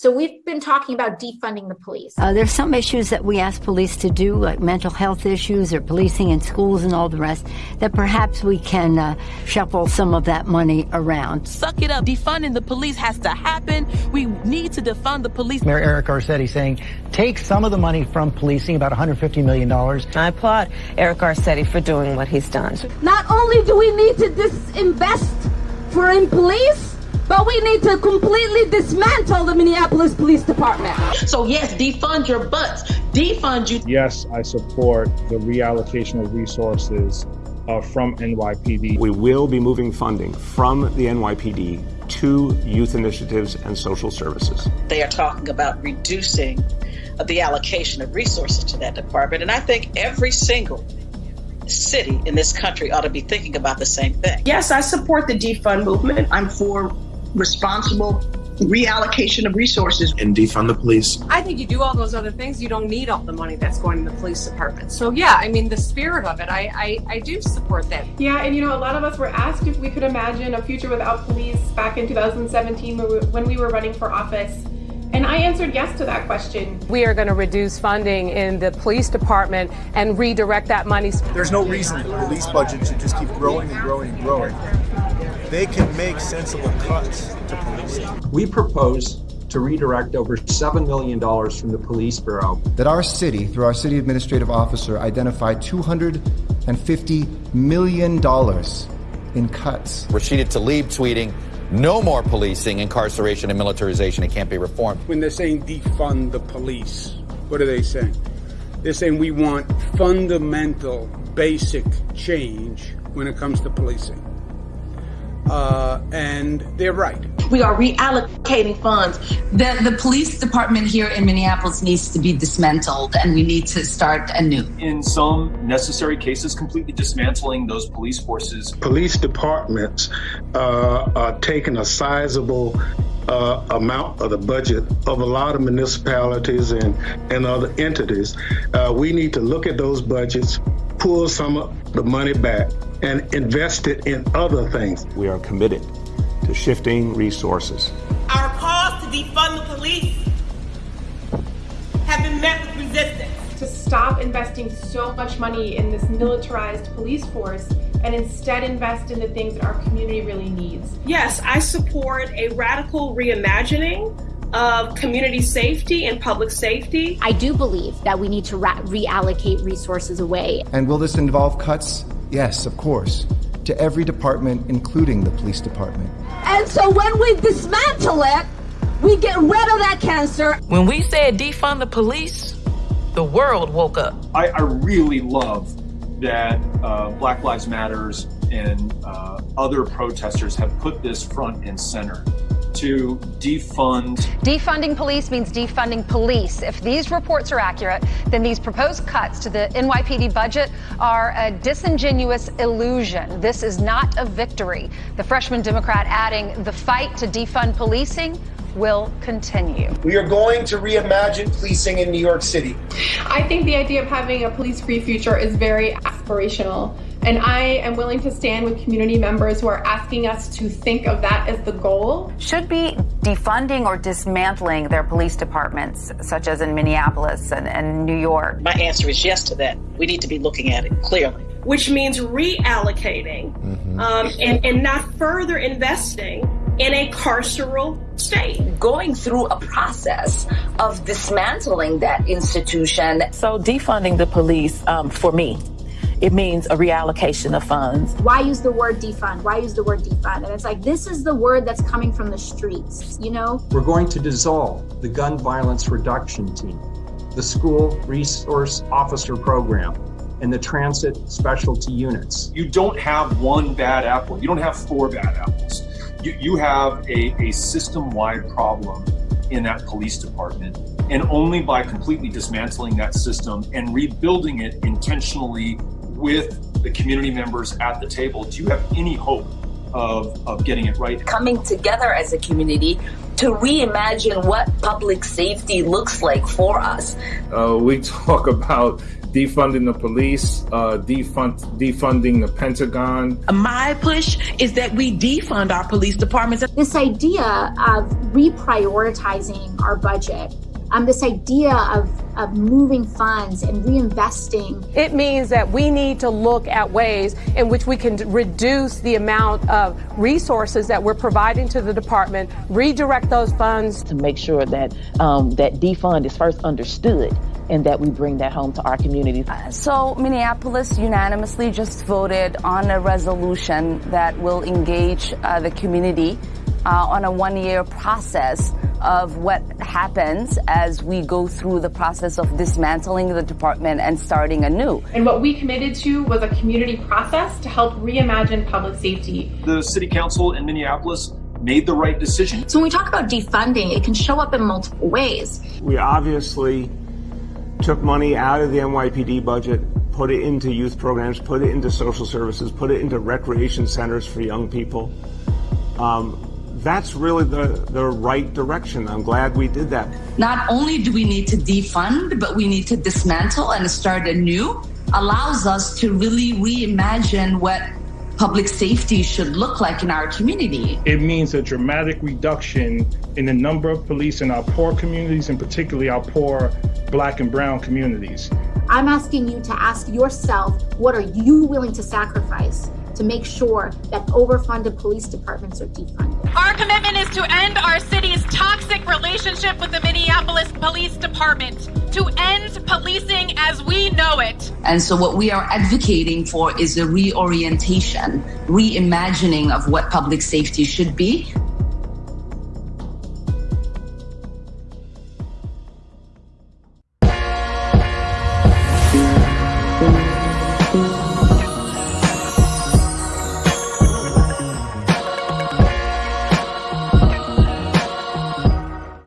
So we've been talking about defunding the police. Uh, there's some issues that we ask police to do, like mental health issues or policing in schools and all the rest, that perhaps we can uh, shuffle some of that money around. Suck it up. Defunding the police has to happen. We need to defund the police. Mayor Eric Garcetti saying, take some of the money from policing, about $150 million. I applaud Eric Garcetti for doing what he's done. Not only do we need to disinvest for in police, but we need to completely dismantle the Minneapolis Police Department. So, yes, defund your butts. Defund you. Yes, I support the reallocation of resources uh, from NYPD. We will be moving funding from the NYPD to youth initiatives and social services. They are talking about reducing the allocation of resources to that department. And I think every single city in this country ought to be thinking about the same thing. Yes, I support the defund movement. I'm for responsible reallocation of resources and defund the police. I think you do all those other things, you don't need all the money that's going to the police department. So yeah, I mean the spirit of it, I, I, I do support that. Yeah, and you know, a lot of us were asked if we could imagine a future without police back in 2017 when we were running for office. And I answered yes to that question. We are going to reduce funding in the police department and redirect that money. There's no reason the police budget should just keep growing and growing and growing they can make sensible cuts to policing. We propose to redirect over $7 million from the police bureau. That our city, through our city administrative officer, identified $250 million in cuts. Rashida Tlaib tweeting, no more policing, incarceration, and militarization. It can't be reformed. When they're saying defund the police, what are they saying? They're saying we want fundamental, basic change when it comes to policing. Uh, and they're right. We are reallocating funds. The, the police department here in Minneapolis needs to be dismantled, and we need to start anew. In some necessary cases, completely dismantling those police forces. Police departments uh, are taking a sizable uh, amount of the budget of a lot of municipalities and, and other entities. Uh, we need to look at those budgets, pull some of the money back, and invest it in other things. We are committed to shifting resources. Our calls to defund the police have been met with resistance. To stop investing so much money in this militarized police force and instead invest in the things that our community really needs. Yes, I support a radical reimagining of community safety and public safety. I do believe that we need to reallocate resources away. And will this involve cuts Yes, of course. To every department, including the police department. And so when we dismantle it, we get rid of that cancer. When we said defund the police, the world woke up. I, I really love that uh, Black Lives Matters and uh, other protesters have put this front and center to defund. Defunding police means defunding police. If these reports are accurate, then these proposed cuts to the NYPD budget are a disingenuous illusion. This is not a victory. The freshman Democrat adding the fight to defund policing will continue. We are going to reimagine policing in New York City. I think the idea of having a police free future is very aspirational. And I am willing to stand with community members who are asking us to think of that as the goal. Should be defunding or dismantling their police departments, such as in Minneapolis and, and New York? My answer is yes to that. We need to be looking at it clearly. Which means reallocating mm-hmm. um, and, and not further investing in a carceral state. Going through a process of dismantling that institution. So, defunding the police, um, for me, it means a reallocation of funds. Why use the word defund? Why use the word defund? And it's like, this is the word that's coming from the streets, you know? We're going to dissolve the gun violence reduction team, the school resource officer program, and the transit specialty units. You don't have one bad apple. You don't have four bad apples. You, you have a, a system wide problem in that police department. And only by completely dismantling that system and rebuilding it intentionally with the community members at the table, do you have any hope of, of getting it right? Coming together as a community to reimagine what public safety looks like for us. Uh, we talk about defunding the police, uh, defund, defunding the Pentagon. My push is that we defund our police departments. This idea of reprioritizing our budget um, this idea of, of moving funds and reinvesting. It means that we need to look at ways in which we can reduce the amount of resources that we're providing to the department, redirect those funds to make sure that um, that defund is first understood and that we bring that home to our communities. Uh, so Minneapolis unanimously just voted on a resolution that will engage uh, the community uh, on a one-year process of what happens as we go through the process of dismantling the department and starting anew. And what we committed to was a community process to help reimagine public safety. The city council in Minneapolis made the right decision. So when we talk about defunding, it can show up in multiple ways. We obviously took money out of the NYPD budget, put it into youth programs, put it into social services, put it into recreation centers for young people. Um, that's really the, the right direction. I'm glad we did that. Not only do we need to defund, but we need to dismantle and start anew, allows us to really reimagine what public safety should look like in our community. It means a dramatic reduction in the number of police in our poor communities and particularly our poor black and brown communities. I'm asking you to ask yourself, what are you willing to sacrifice to make sure that overfunded police departments are defunded. Our commitment is to end our city's toxic relationship with the Minneapolis Police Department, to end policing as we know it. And so, what we are advocating for is a reorientation, reimagining of what public safety should be